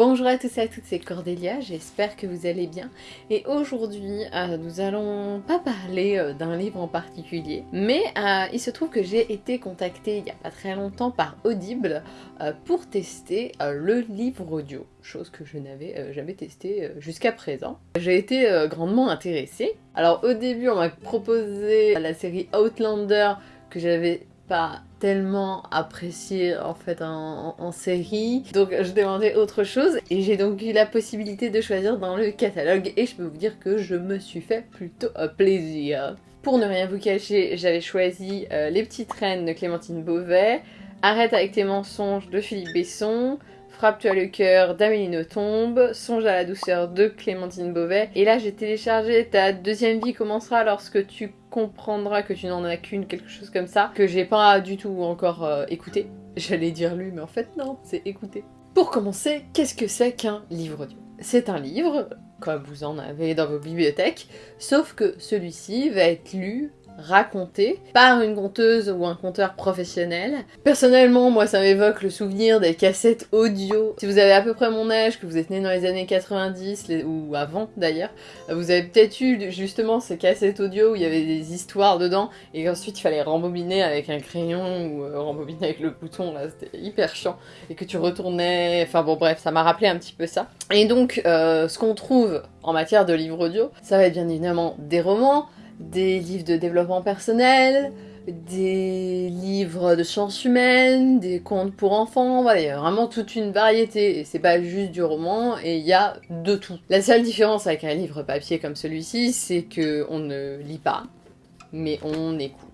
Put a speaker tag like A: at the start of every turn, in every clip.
A: Bonjour à tous et à toutes, c'est Cordélia, j'espère que vous allez bien. Et aujourd'hui, euh, nous allons pas parler euh, d'un livre en particulier, mais euh, il se trouve que j'ai été contactée il y a pas très longtemps par Audible pour tester le livre audio, chose que je n'avais jamais testé jusqu'à présent. J'ai été grandement intéressée. Alors au début, on m'a proposé la série Outlander que j'avais tellement apprécié en fait en, série. Donc je demandais autre chose. Et j'ai donc eu la possibilité de choisir dans le catalogue. Et je peux vous dire que je me suis fait plutôt plaisir. Pour ne rien vous cacher, j'avais choisi euh, Les Petites Reines de Clémentine Beauvais, Arrête avec tes mensonges de Philippe Besson, Frappe-toi le cœur d'Amélie Tombe, Songe à la douceur de Clémentine Beauvais. Et là, j'ai téléchargé Ta deuxième vie commencera lorsque tu comprendras que tu n'en as qu'une, quelque chose comme ça, que j'ai pas du tout encore euh, écouté. J'allais dire lu, mais en fait non, c'est écouté. Pour commencer, qu'est-ce que c'est qu'un livre audio? C'est un livre, comme vous en avez dans vos bibliothèques, sauf que celui-ci va être lu raconté par une conteuse ou un conteur professionnel. Personnellement, moi, ça m'évoque le souvenir des cassettes audio. Si vous avez à peu près mon âge, que vous êtes né dans les années 90, ou avant d'ailleurs, vous avez peut-être eu justement ces cassettes audio où il y avait des histoires dedans, et ensuite il fallait rembobiner avec un crayon, ou euh, rembobiner avec le bouton, là, c'était hyper chiant, et que tu retournais... Enfin bon, bref, ça m'a rappelé un petit peu ça. Et donc, euh, ce qu'on trouve en matière de livres audio, ça va être bien évidemment des romans, des livres de développement personnel, des livres de sciences humaines, des contes pour enfants, voilà, il y a vraiment toute une variété, et c'est pas juste du roman, et il y a de tout. La seule différence avec un livre papier comme celui-ci, c'est que on ne lit pas, mais on écoute.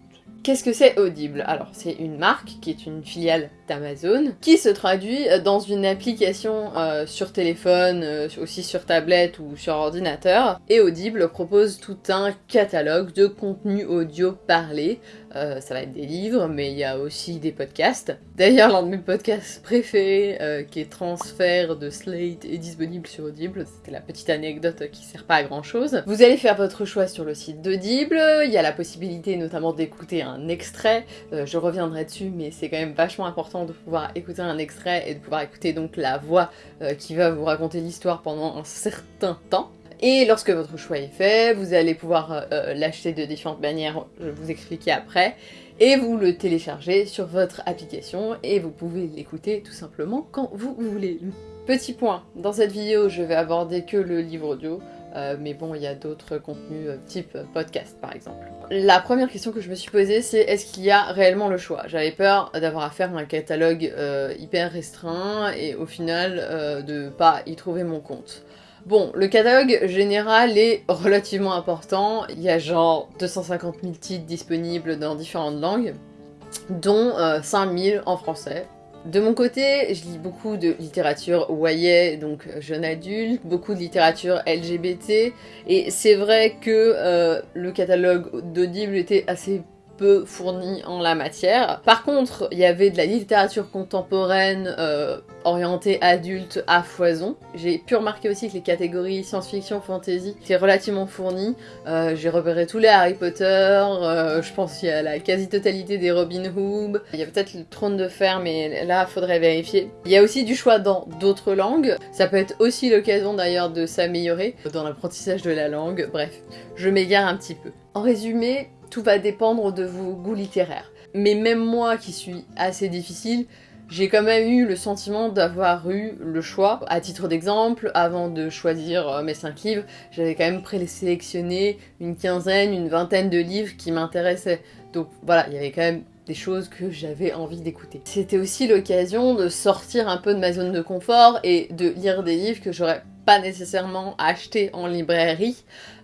A: Qu'est-ce que c'est Audible? Alors, c'est une marque qui est une filiale d'Amazon qui se traduit dans une application euh, sur téléphone, euh, aussi sur tablette ou sur ordinateur. Et Audible propose tout un catalogue de contenus audio parlé euh, ça va être des livres, mais il y a aussi des podcasts. D'ailleurs, l'un de mes podcasts préférés, euh, qui est Transfert de Slate, est disponible sur Audible. C'était la petite anecdote qui sert pas à grand chose. Vous allez faire votre choix sur le site d'Audible. Il y a la possibilité notamment d'écouter un extrait. Euh, je reviendrai dessus, mais c'est quand même vachement important de pouvoir écouter un extrait et de pouvoir écouter donc la voix qui va vous raconter l'histoire pendant un certain temps. Et lorsque votre choix est fait, vous allez pouvoir euh, euh, l'acheter de différentes manières, je vais vous expliquer après, et vous le téléchargez sur votre application et vous pouvez l'écouter tout simplement quand vous voulez. Petit point, dans cette vidéo je vais aborder que le livre audio, euh, mais bon il y a d'autres contenus type podcast par exemple. La première question que je me suis posée c'est est-ce qu'il y a réellement le choix? J'avais peur d'avoir à faire un catalogue hyper restreint et au final de pas y trouver mon compte. Bon, le catalogue général est relativement important. Il y a genre 250 000 titres disponibles dans différentes langues, dont 5000 euh, en français. De mon côté, je lis beaucoup de littérature YA, donc jeune adulte, beaucoup de littérature LGBT, et c'est vrai que euh, le catalogue d'Audible était assez peu en la matière. Par contre, il y avait de la littérature contemporaine euh, orientée adulte à foison. J'ai pu remarquer aussi que les catégories science-fiction, fantasy étaient relativement fournies. Euh, j'ai repéré tous les Harry Potter, euh, je pense qu'il y a la quasi-totalité des Robin Hood. Il y a peut-être le Trône de Fer, mais là, faudrait vérifier. Il y a aussi du choix dans d'autres langues. Ça peut être aussi l'occasion d'ailleurs de s'améliorer dans l'apprentissage de la langue. Bref, je m'égare un petit peu. En résumé, tout va dépendre de vos goûts littéraires. Mais même moi qui suis assez difficile, j'ai quand même eu le sentiment d'avoir eu le choix. À titre d'exemple, avant de choisir euh, mes 5 livres, j'avais quand même présélectionné une quinzaine, une vingtaine de livres qui m'intéressaient. Donc voilà, il y avait quand même des choses que j'avais envie d'écouter. C'était aussi l'occasion de sortir un peu de ma zone de confort et de lire des livres que j'aurais pas nécessairement acheté en librairie,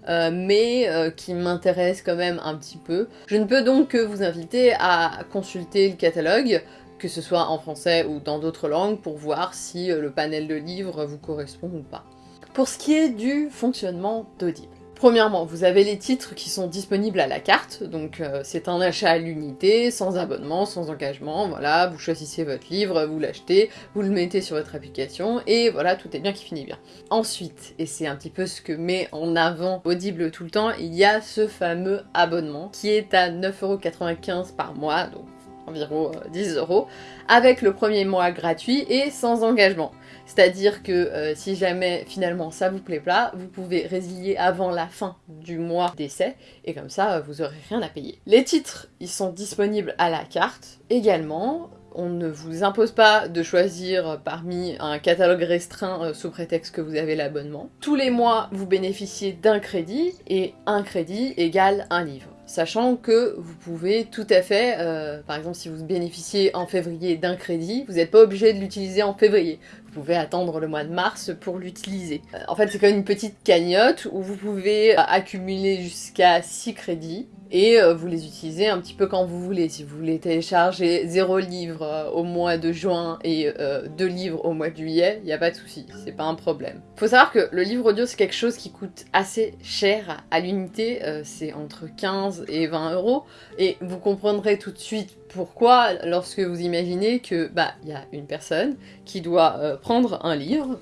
A: euh, mais euh, qui m'intéresse quand même un petit peu. Je ne peux donc que vous inviter à consulter le catalogue, que ce soit en français ou dans d'autres langues, pour voir si euh, le panel de livres vous correspond ou pas. Pour ce qui est du fonctionnement d'Audible, Premièrement, vous avez les titres qui sont disponibles à la carte, donc euh, c'est un achat à l'unité, sans abonnement, sans engagement, voilà, vous choisissez votre livre, vous l'achetez, vous le mettez sur votre application, et voilà, tout est bien qui finit bien. Ensuite, et c'est un petit peu ce que met en avant Audible tout le temps, il y a ce fameux abonnement qui est à 9,95€ par mois, donc environ 10 euh, euros, avec le premier mois gratuit et sans engagement. C'est-à-dire que euh, si jamais finalement ça vous plaît pas, vous pouvez résilier avant la fin du mois d'essai et comme ça vous aurez rien à payer. Les titres, ils sont disponibles à la carte également. On ne vous impose pas de choisir parmi un catalogue restreint euh, sous prétexte que vous avez l'abonnement. Tous les mois, vous bénéficiez d'un crédit, et un crédit égale un livre. Sachant que vous pouvez tout à fait, euh, par exemple si vous bénéficiez en février d'un crédit, vous n'êtes pas obligé de l'utiliser en février. Vous pouvez attendre le mois de mars pour l'utiliser. Euh, en fait c'est comme une petite cagnotte où vous pouvez accumuler jusqu'à 6 crédits et euh, vous les utilisez un petit peu quand vous voulez. Si vous voulez télécharger 0 livre euh, au mois de juin et 2 euh, livres au mois de juillet, il n'y a pas de souci, c'est pas un problème. Faut savoir que le livre audio c'est quelque chose qui coûte assez cher à l'unité, c'est entre 15 et 20 euros, et vous comprendrez tout de suite pourquoi lorsque vous imaginez que bah il y a une personne qui doit prendre un livre,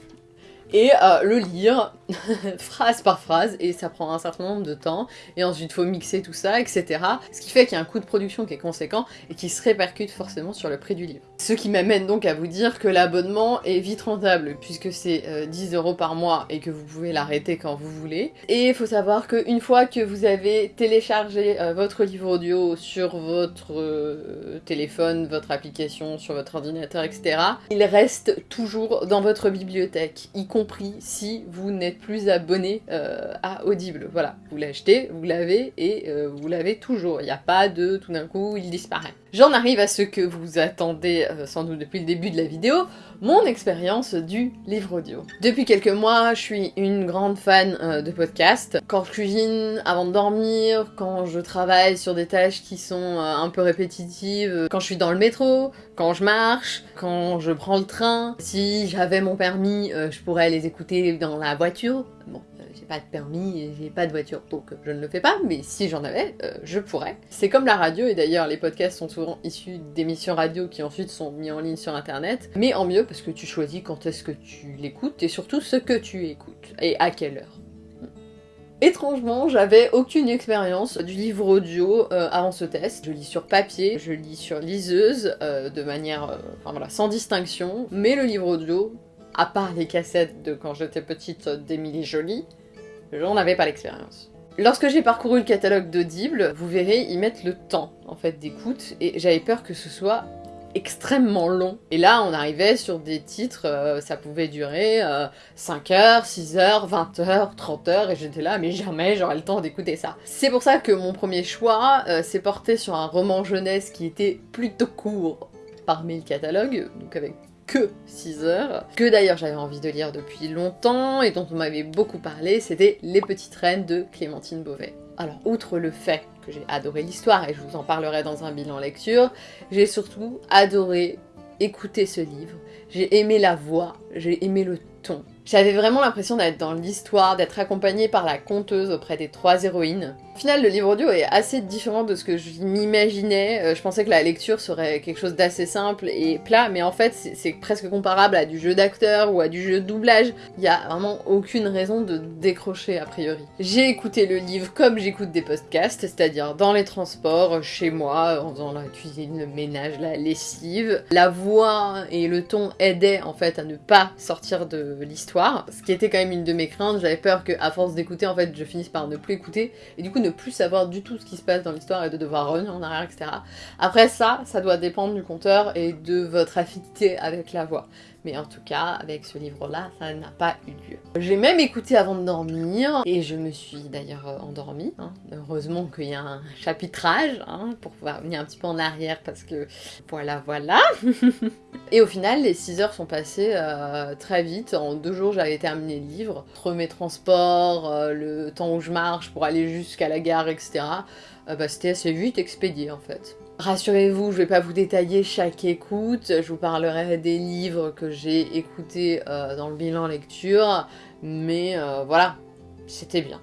A: et euh, le lire phrase par phrase et ça prend un certain nombre de temps et ensuite faut mixer tout ça etc. Ce qui fait qu'il y a un coût de production qui est conséquent et qui se répercute forcément sur le prix du livre. Ce qui m'amène donc à vous dire que l'abonnement est vite rentable puisque c'est 10 euh, euros par mois et que vous pouvez l'arrêter quand vous voulez. Et il faut savoir qu'une fois que vous avez téléchargé euh, votre livre audio sur votre téléphone, votre application, sur votre ordinateur etc. Il reste toujours dans votre bibliothèque, si vous n'êtes plus abonné euh, à Audible. Voilà, vous l'achetez, vous l'avez et euh, vous l'avez toujours. Il n'y a pas de tout d'un coup il disparaît. J'en arrive à ce que vous attendez euh, sans doute depuis le début de la vidéo, mon expérience du livre audio. Depuis quelques mois, je suis une grande fan de podcasts. Quand je cuisine, avant de dormir, quand je travaille sur des tâches qui sont un peu répétitives, quand je suis dans le métro, quand je marche, quand je prends le train. Si j'avais mon permis, je pourrais les écouter dans la voiture. Bon, j'ai pas de permis j'ai pas de voiture, donc je ne le fais pas, mais si j'en avais, euh, je pourrais. C'est comme la radio, et d'ailleurs les podcasts sont souvent issus d'émissions radio qui ensuite sont mis en ligne sur internet, mais en mieux parce que tu choisis quand est-ce que tu l'écoutes et surtout ce que tu écoutes et à quelle heure. Étrangement, j'avais aucune expérience du livre audio euh, avant ce test. Je lis sur papier, je lis sur liseuse, euh, de manière, enfin voilà, sans distinction, mais le livre audio, à part les cassettes de quand j'étais petite d'Émilie Jolie, J'en avais pas l'expérience. Lorsque j'ai parcouru le catalogue d'Audible, vous verrez, ils mettent le temps en fait d'écoute et j'avais peur que ce soit extrêmement long. Et là, on arrivait sur des titres, euh, ça pouvait durer 5 euh, heures, 6 heures, 20 heures, 30 heures, et j'étais là, mais jamais j'aurais le temps d'écouter ça. C'est pour ça que mon premier choix euh, s'est porté sur un roman jeunesse qui était plutôt court parmi le catalogue, donc avec que 6 heures, que d'ailleurs j'avais envie de lire depuis longtemps et dont on m'avait beaucoup parlé, c'était Les Petites Reines de Clémentine Beauvais. Alors, outre le fait que j'ai adoré l'histoire, et je vous en parlerai dans un bilan lecture, j'ai surtout adoré écouter ce livre. J'ai aimé la voix, j'ai aimé le ton. J'avais vraiment l'impression d'être dans l'histoire, d'être accompagnée par la conteuse auprès des trois héroïnes. Au final, le livre audio est assez différent de ce que je m'imaginais. Euh, je pensais que la lecture serait quelque chose d'assez simple et plat, mais en fait, c'est presque comparable à du jeu d'acteur ou à du jeu de doublage. Il n'y a vraiment aucune raison de décrocher a priori. J'ai écouté le livre comme j'écoute des podcasts, c'est-à-dire dans les transports, chez moi, en faisant la cuisine, le ménage, la lessive. La voix et le ton aidaient en fait à ne pas sortir de l'histoire, ce qui était quand même une de mes craintes. J'avais peur qu'à force d'écouter, en fait, je finisse par ne plus écouter et du coup ne plus savoir du tout ce qui se passe dans l'histoire et de devoir revenir en arrière, etc. Après ça, ça doit dépendre du conteur et de votre affinité avec la voix. Mais en tout cas, avec ce livre-là, ça n'a pas eu lieu. J'ai même écouté avant de dormir, et je me suis d'ailleurs euh, endormie. Hein. Heureusement qu'il y a un chapitrage, hein, pour pouvoir venir un petit peu en arrière, parce que voilà, voilà. et au final, les 6 heures sont passées euh, très vite. En deux jours, j'avais terminé le livre. Entre mes transports, euh, le temps où je marche pour aller jusqu'à la gare, etc., bah, c'était assez vite expédié en fait. Rassurez-vous, je vais pas vous détailler chaque écoute, je vous parlerai des livres que j'ai écoutés euh, dans le bilan lecture, mais euh, voilà, c'était bien.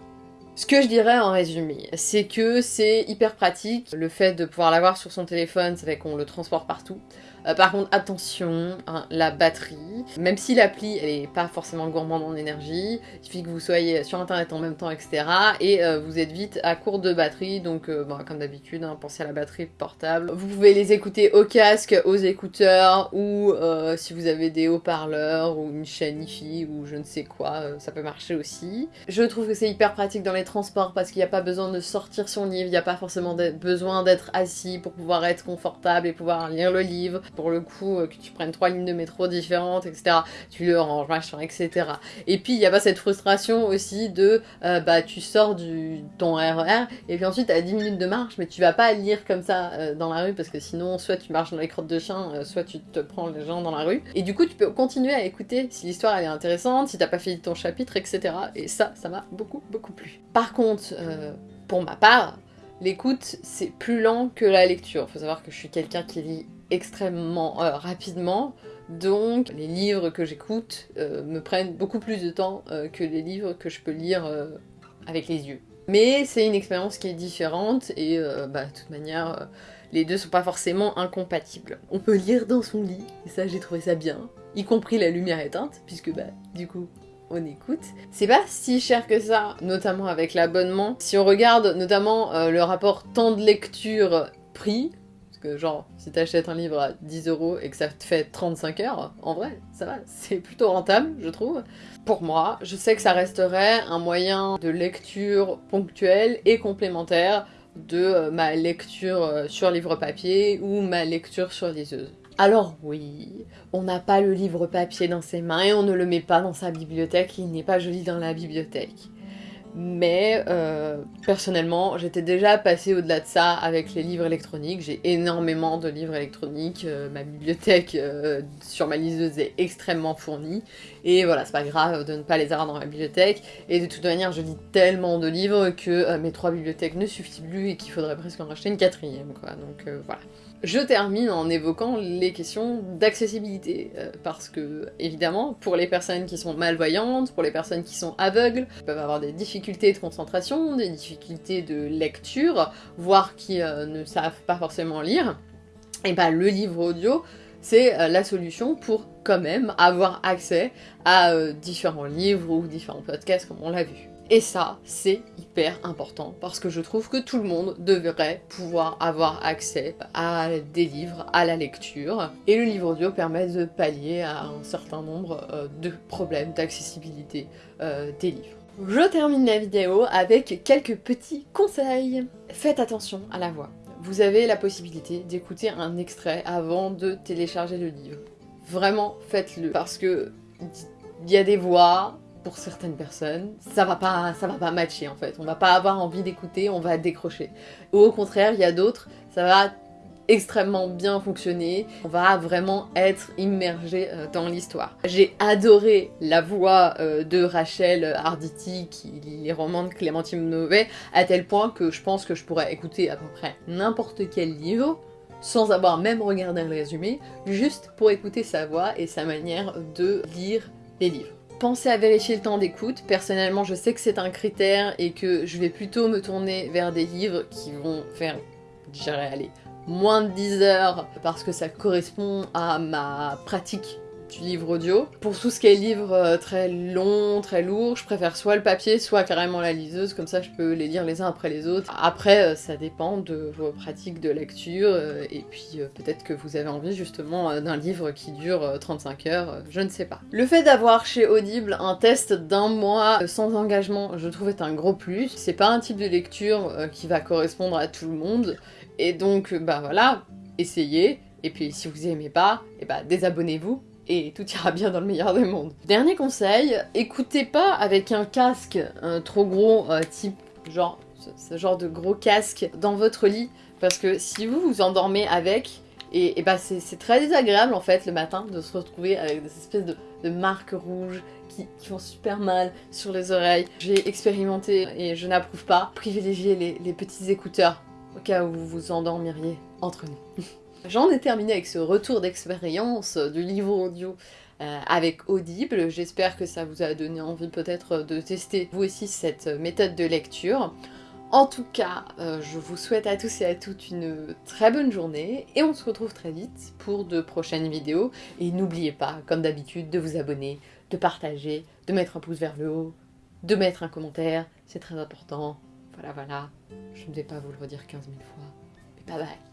A: Ce que je dirais en résumé, c'est que c'est hyper pratique, le fait de pouvoir l'avoir sur son téléphone, ça fait qu'on le transporte partout. Euh, par contre, attention, hein, la batterie, même si l'appli elle est pas forcément gourmande en énergie, il suffit que vous soyez sur internet en même temps, etc. Et euh, vous êtes vite à court de batterie, donc euh, bon, comme d'habitude, hein, pensez à la batterie portable. Vous pouvez les écouter au casque, aux écouteurs, ou si vous avez des haut-parleurs, ou une chaîne IFI, ou je ne sais quoi, ça peut marcher aussi. Je trouve que c'est hyper pratique dans les transports parce qu'il n'y a pas besoin de sortir son livre, il n'y a pas forcément besoin d'être assis pour pouvoir être confortable et pouvoir lire le livre. Pour le coup, que tu prennes trois lignes de métro différentes, etc. Tu le ranges, machin, etc. Et puis il y a pas cette frustration aussi de euh, bah tu sors du ton RER et puis ensuite t'as 10 minutes de marche mais tu vas pas lire comme ça euh, dans la rue parce que sinon soit tu marches dans les crottes de chien, euh, soit tu te prends les gens dans la rue. Et du coup tu peux continuer à écouter si l'histoire elle est intéressante, si t'as pas fini ton chapitre, etc. Et ça, ça m'a beaucoup beaucoup plu. Par contre, pour ma part, l'écoute c'est plus lent que la lecture. Faut savoir que je suis quelqu'un qui lit extrêmement rapidement. Donc les livres que j'écoute euh, me prennent beaucoup plus de temps euh, que les livres que je peux lire euh, avec les yeux. Mais c'est une expérience qui est différente et bah, de toute manière, les deux sont pas forcément incompatibles. On peut lire dans son lit, et ça j'ai trouvé ça bien, y compris la lumière éteinte, puisque bah du coup on écoute. C'est pas si cher que ça, notamment avec l'abonnement. Si on regarde notamment le rapport temps de lecture prix, parce que genre, si t'achètes un livre à 10 euros et que ça te fait 35 heures, en vrai, ça va, c'est plutôt rentable, je trouve. Pour moi, je sais que ça resterait un moyen de lecture ponctuel et complémentaire de euh, ma lecture euh, sur livre papier ou ma lecture sur liseuse. Alors oui, on n'a pas le livre papier dans ses mains et on ne le met pas dans sa bibliothèque, il n'est pas joli dans la bibliothèque mais euh, personnellement j'étais déjà passée au-delà de ça avec les livres électroniques, j'ai énormément de livres électroniques, euh, ma bibliothèque euh, sur ma liseuse est extrêmement fournie, et voilà c'est pas grave de ne pas les avoir dans ma bibliothèque, et de toute manière je lis tellement de livres que mes trois bibliothèques ne suffisent plus et qu'il faudrait presque en racheter une quatrième donc voilà. Je termine en évoquant les questions d'accessibilité, euh, parce que, évidemment, pour les personnes qui sont malvoyantes, pour les personnes qui sont aveugles, peuvent avoir des difficultés de concentration, des difficultés de lecture, voire qui euh, ne savent pas forcément lire, et bah le livre audio, c'est euh, la solution pour quand même avoir accès à différents livres ou différents podcasts comme on l'a vu. Et ça, c'est hyper important parce que je trouve que tout le monde devrait pouvoir avoir accès à des livres, à la lecture. Et le livre audio permet de pallier à un certain nombre euh, de problèmes d'accessibilité euh, des livres. Je termine la vidéo avec quelques petits conseils. Faites attention à la voix. Vous avez la possibilité d'écouter un extrait avant de télécharger le livre. Vraiment, faites-le parce que il y a des voix, pour certaines personnes, ça va pas, ça va pas matcher en fait. On va pas avoir envie d'écouter, on va décrocher. Ou au contraire, il y a d'autres, ça va extrêmement bien fonctionner, on va vraiment être immergé euh, dans l'histoire. J'ai adoré la voix euh, de Rachel Arditi qui lit les romans de Clémentine Novet, à tel point que je pense que je pourrais écouter à peu près n'importe quel livre, sans avoir même regardé le résumé, juste pour écouter sa voix et sa manière de lire les livres. Pensez à vérifier le temps d'écoute. Personnellement, je sais que c'est un critère et que je vais plutôt me tourner vers des livres qui vont faire, je aller, moins de 10 heures parce que ça correspond à ma pratique du livre audio. Pour tout ce qui est livre euh, très long, très lourd, je préfère soit le papier, soit carrément la liseuse, comme ça je peux les lire les uns après les autres. Après, euh, ça dépend de vos pratiques de lecture, euh, et puis peut-être que vous avez envie justement d'un livre qui dure 35 heures, je ne sais pas. Le fait d'avoir chez Audible un test d'un mois sans engagement, je trouve est un gros plus. C'est pas un type de lecture qui va correspondre à tout le monde, et donc bah voilà, essayez, et puis si vous aimez pas, et eh bah désabonnez-vous, et tout ira bien dans le meilleur des mondes. Dernier conseil, écoutez pas avec un casque trop gros, euh, type genre ce, genre de gros casque dans votre lit, parce que si vous vous endormez avec, et, bah c'est très désagréable en fait le matin de se retrouver avec des espèces de, marques rouges qui, font super mal sur les oreilles. J'ai expérimenté et je n'approuve pas. Privilégiez les, les petits écouteurs au cas où vous vous endormiriez entre nous. J'en ai terminé avec ce retour d'expérience du livre audio euh, avec Audible. J'espère que ça vous a donné envie peut-être de tester vous aussi cette méthode de lecture. En tout cas, euh, je vous souhaite à tous et à toutes une très bonne journée et on se retrouve très vite pour de prochaines vidéos. Et n'oubliez pas, comme d'habitude, de vous abonner, de partager, de mettre un pouce vers le haut, de mettre un commentaire, c'est très important. Voilà, voilà, je ne vais pas vous le redire 15 000 fois. Mais bye bye